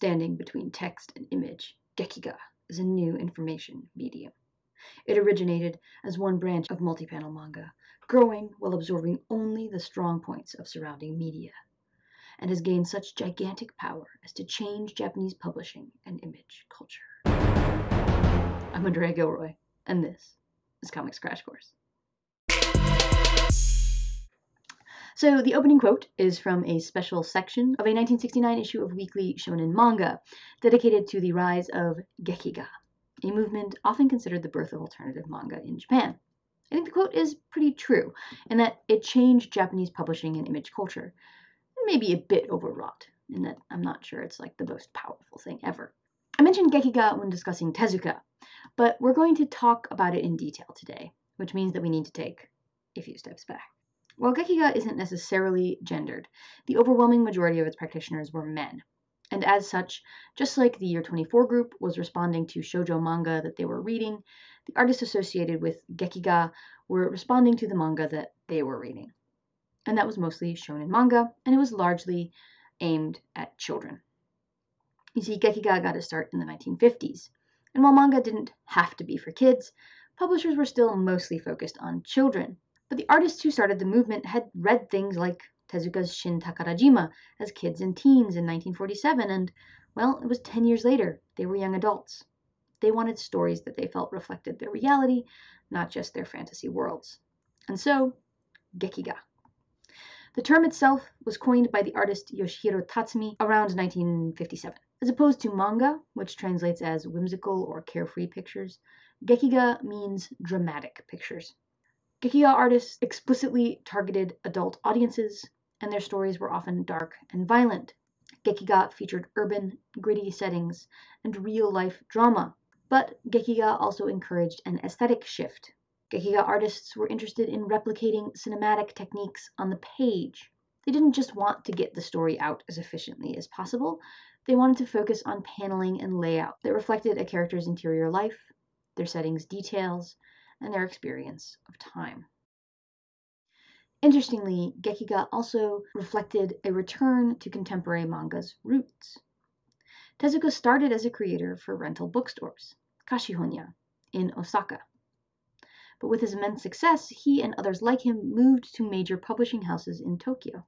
Standing between text and image, Gekiga is a new information medium. It originated as one branch of multi-panel manga, growing while absorbing only the strong points of surrounding media, and has gained such gigantic power as to change Japanese publishing and image culture. I'm Andrea Gilroy, and this is Comics Crash Course. So the opening quote is from a special section of a 1969 issue of Weekly Shonen Manga, dedicated to the rise of Gekiga, a movement often considered the birth of alternative manga in Japan. I think the quote is pretty true, in that it changed Japanese publishing and image culture. Maybe a bit overwrought, in that I'm not sure it's like the most powerful thing ever. I mentioned Gekiga when discussing Tezuka, but we're going to talk about it in detail today, which means that we need to take a few steps back. While Gekiga isn't necessarily gendered, the overwhelming majority of its practitioners were men. And as such, just like the Year 24 group was responding to shoujo manga that they were reading, the artists associated with Gekiga were responding to the manga that they were reading. And that was mostly shonen manga, and it was largely aimed at children. You see, Gekiga got its start in the 1950s, and while manga didn't have to be for kids, publishers were still mostly focused on children but the artists who started the movement had read things like Tezuka's Shin Takarajima as kids and teens in 1947, and, well, it was 10 years later. They were young adults. They wanted stories that they felt reflected their reality, not just their fantasy worlds. And so, Gekiga. The term itself was coined by the artist Yoshihiro Tatsumi around 1957. As opposed to manga, which translates as whimsical or carefree pictures, Gekiga means dramatic pictures. Gekiga artists explicitly targeted adult audiences, and their stories were often dark and violent. Gekiga featured urban, gritty settings and real-life drama, but Gekiga also encouraged an aesthetic shift. Gekiga artists were interested in replicating cinematic techniques on the page. They didn't just want to get the story out as efficiently as possible, they wanted to focus on paneling and layout that reflected a character's interior life, their setting's details, and their experience of time. Interestingly, Gekiga also reflected a return to contemporary manga's roots. Tezuka started as a creator for rental bookstores, Kashihonya, in Osaka. But with his immense success, he and others like him moved to major publishing houses in Tokyo.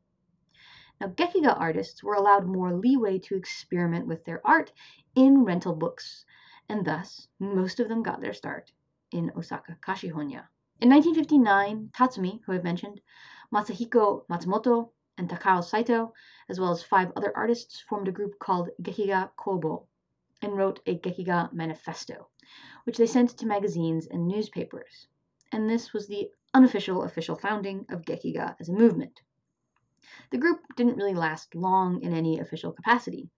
Now, Gekiga artists were allowed more leeway to experiment with their art in rental books, and thus most of them got their start in Osaka, Kashihonya. In 1959, Tatsumi, who I've mentioned, Masahiko Matsumoto, and Takao Saito, as well as five other artists, formed a group called Gekiga Kobo and wrote a Gekiga Manifesto, which they sent to magazines and newspapers. And this was the unofficial official founding of Gekiga as a movement. The group didn't really last long in any official capacity,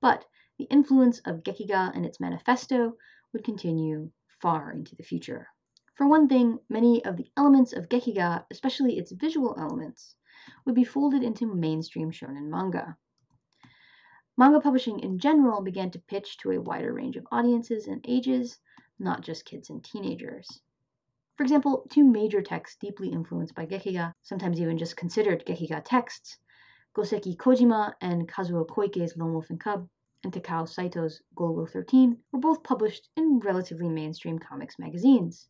but the influence of Gekiga and its manifesto would continue far into the future. For one thing, many of the elements of Gekiga, especially its visual elements, would be folded into mainstream shonen manga. Manga publishing in general began to pitch to a wider range of audiences and ages, not just kids and teenagers. For example, two major texts deeply influenced by Gekiga, sometimes even just considered Gekiga texts, Goseki Kojima and Kazuo Koike's Lone Wolf and Cub, and Takao Saito's Golgo 13 were both published in relatively mainstream comics magazines.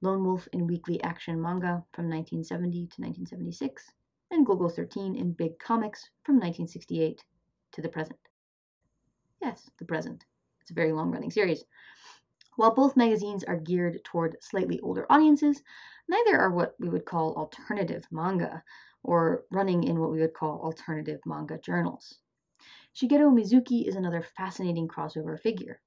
Lone Wolf in Weekly Action Manga from 1970 to 1976, and Golgo 13 in Big Comics from 1968 to the present. Yes, the present. It's a very long running series. While both magazines are geared toward slightly older audiences, neither are what we would call alternative manga, or running in what we would call alternative manga journals. Shigeru Mizuki is another fascinating crossover figure.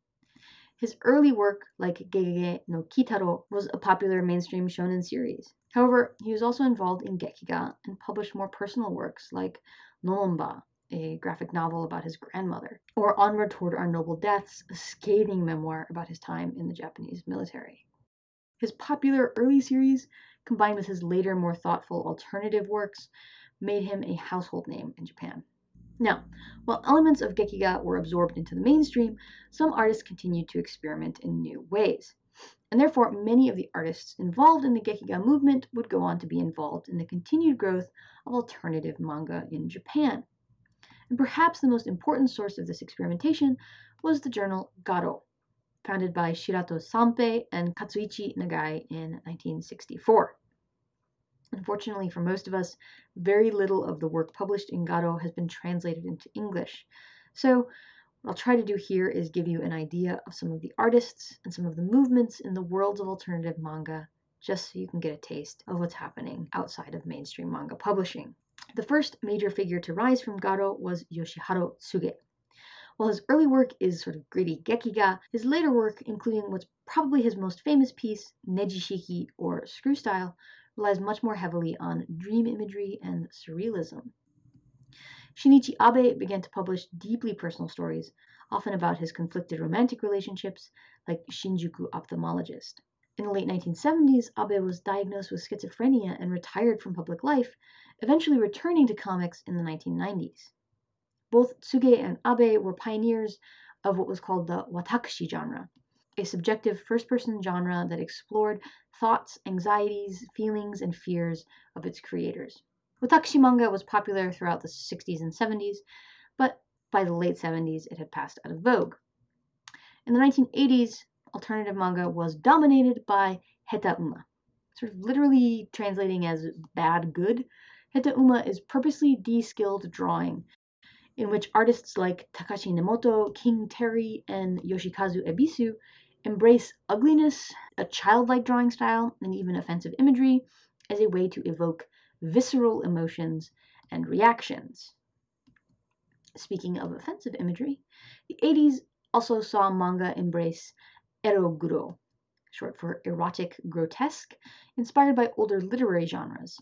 His early work, like Gegege no Kitaro, was a popular mainstream shonen series. However, he was also involved in Gekiga and published more personal works like Nomba, a graphic novel about his grandmother, or Onward Toward Our Noble Deaths, a scathing memoir about his time in the Japanese military. His popular early series, combined with his later more thoughtful alternative works, made him a household name in Japan. Now, while elements of Gekiga were absorbed into the mainstream, some artists continued to experiment in new ways. And therefore, many of the artists involved in the Gekiga movement would go on to be involved in the continued growth of alternative manga in Japan. And perhaps the most important source of this experimentation was the journal Garo, founded by Shirato Sanpei and Katsuichi Nagai in 1964. Unfortunately for most of us, very little of the work published in Garo has been translated into English. So what I'll try to do here is give you an idea of some of the artists and some of the movements in the worlds of alternative manga, just so you can get a taste of what's happening outside of mainstream manga publishing. The first major figure to rise from Garo was Yoshiharu Tsuge. While his early work is sort of gritty gekiga, his later work, including what's probably his most famous piece, Nejishiki or Screw Style, relies much more heavily on dream imagery and surrealism. Shinichi Abe began to publish deeply personal stories, often about his conflicted romantic relationships, like Shinjuku Ophthalmologist. In the late 1970s, Abe was diagnosed with schizophrenia and retired from public life, eventually returning to comics in the 1990s. Both Tsuge and Abe were pioneers of what was called the watakushi genre, a subjective first person genre that explored thoughts, anxieties, feelings, and fears of its creators. Watakushi manga was popular throughout the 60s and 70s, but by the late 70s it had passed out of vogue. In the 1980s, alternative manga was dominated by heta uma, sort of literally translating as bad good. Heta uma is purposely de-skilled drawing, in which artists like Takashi Nemoto, King Terry, and Yoshikazu Ebisu embrace ugliness, a childlike drawing style, and even offensive imagery as a way to evoke visceral emotions and reactions. Speaking of offensive imagery, the 80s also saw manga embrace eroguro, short for erotic grotesque, inspired by older literary genres.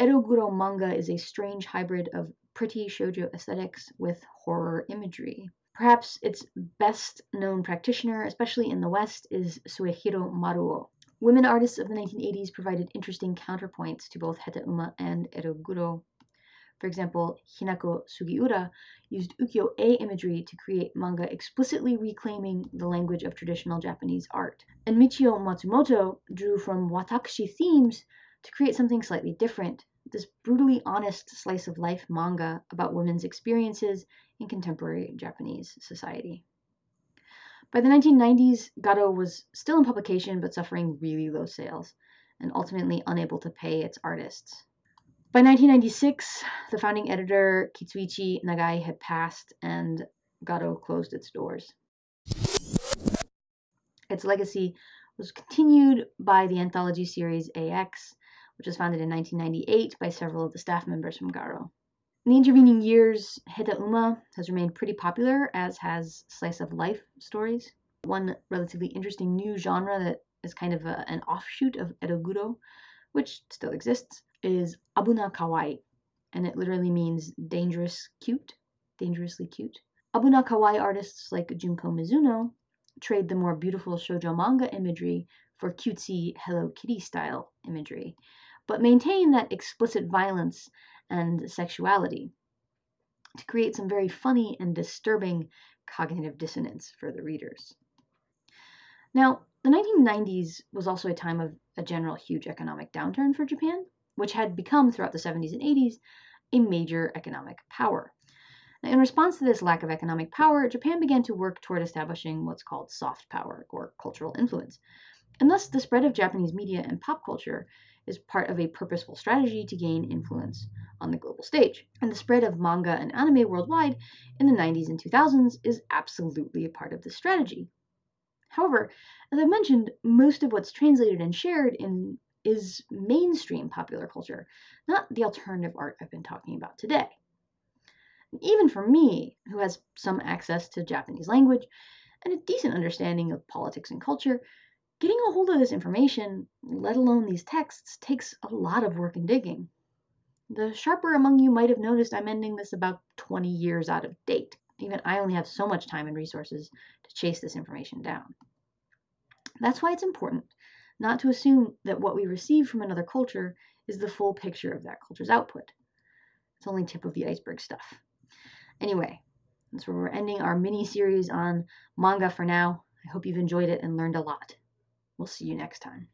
Eroguro manga is a strange hybrid of pretty shoujo aesthetics with horror imagery. Perhaps its best known practitioner, especially in the West, is Suehiro Maruo. Women artists of the 1980s provided interesting counterpoints to both Heta Uma and Eroguro. For example, Hinako Sugiura used ukiyo-e imagery to create manga explicitly reclaiming the language of traditional Japanese art. And Michio Matsumoto drew from watakushi themes to create something slightly different, this brutally honest slice of life manga about women's experiences in contemporary Japanese society. By the 1990s, Garo was still in publication but suffering really low sales and ultimately unable to pay its artists. By 1996, the founding editor Katsuichi Nagai had passed and Garo closed its doors. Its legacy was continued by the anthology series AX, which was founded in 1998 by several of the staff members from Garo. In the intervening years, Heta Uma has remained pretty popular, as has slice of life stories. One relatively interesting new genre that is kind of a, an offshoot of Eroguro, which still exists, is Abuna Kawaii, and it literally means dangerous cute, dangerously cute. Abuna Kawaii artists like Junko Mizuno trade the more beautiful shoujo manga imagery for cutesy Hello Kitty style imagery, but maintain that explicit violence and sexuality to create some very funny and disturbing cognitive dissonance for the readers. Now, the 1990s was also a time of a general huge economic downturn for Japan, which had become throughout the 70s and 80s a major economic power. Now, in response to this lack of economic power, Japan began to work toward establishing what's called soft power or cultural influence. And thus, the spread of Japanese media and pop culture is part of a purposeful strategy to gain influence on the global stage. And the spread of manga and anime worldwide in the 90s and 2000s is absolutely a part of this strategy. However, as I mentioned, most of what's translated and shared in is mainstream popular culture, not the alternative art I've been talking about today. Even for me, who has some access to Japanese language and a decent understanding of politics and culture, Getting a hold of this information, let alone these texts, takes a lot of work and digging. The sharper among you might have noticed I'm ending this about 20 years out of date. Even I only have so much time and resources to chase this information down. That's why it's important not to assume that what we receive from another culture is the full picture of that culture's output. It's only tip of the iceberg stuff. Anyway, that's where we're ending our mini series on manga for now. I hope you've enjoyed it and learned a lot. We'll see you next time.